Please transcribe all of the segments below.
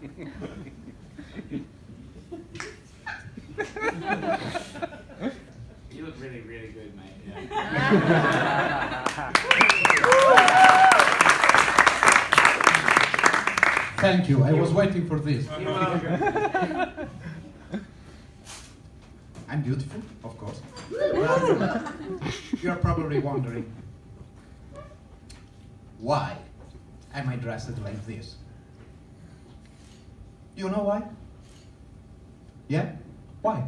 You look really, really good, mate. Yeah. Thank you. I was waiting for this. I'm beautiful, of course. You're probably wondering why am I dressed like this? You know why? Yeah? Why?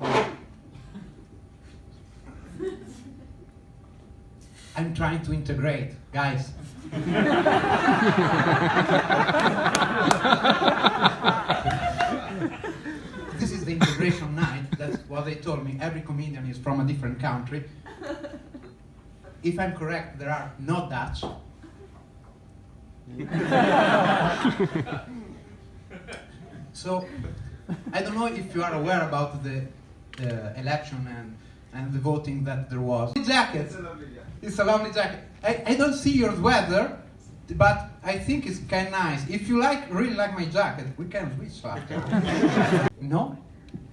I'm trying to integrate, guys. this is the integration night. That's what they told me. Every comedian is from a different country. If I'm correct, there are no Dutch. so, I don't know if you are aware about the, the election and, and the voting that there was. Jacket. It's a lovely jacket. I, I don't see your weather, but I think it's kind of nice. If you like, really like my jacket, we can switch after. no?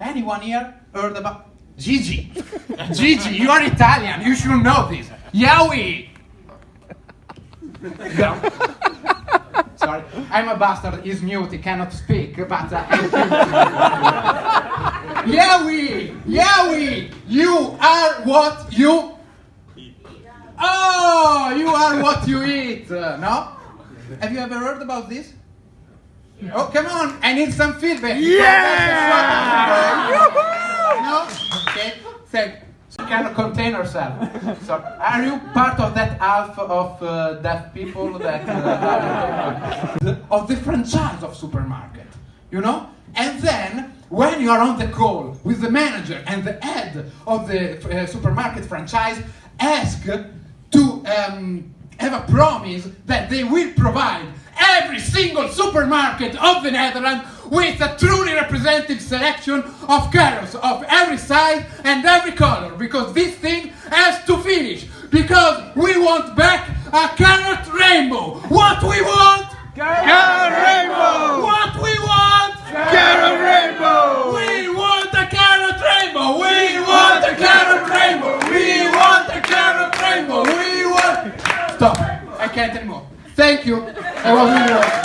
Anyone here heard about Gigi? Gigi, you are Italian. You should know this. Yowie. Sorry, I'm a bastard. He's mute. He cannot speak. But uh, Yowie, Yowie, you are what you. Oh, you are what you eat. Uh, no? Have you ever heard about this? Oh, come on! I need some feedback. Yeah! No? Okay. Thank. Cannot contain herself. So, are you part of that half of uh, deaf people that uh, of the franchise of supermarket? You know? And then when you are on the call with the manager and the head of the uh, supermarket franchise, ask to um, have a promise that they will provide every single supermarket of the Netherlands with a truly representative selection of carrots of every size and every color because this thing has to finish because we want back a carrot rainbow. What we want? Carrot rainbow! What we want? Carrot rainbow! We want a carrot rainbow. We want a carrot rainbow. We want a carrot rainbow. We want. Stop. I can't anymore. Thank you. I was wrong.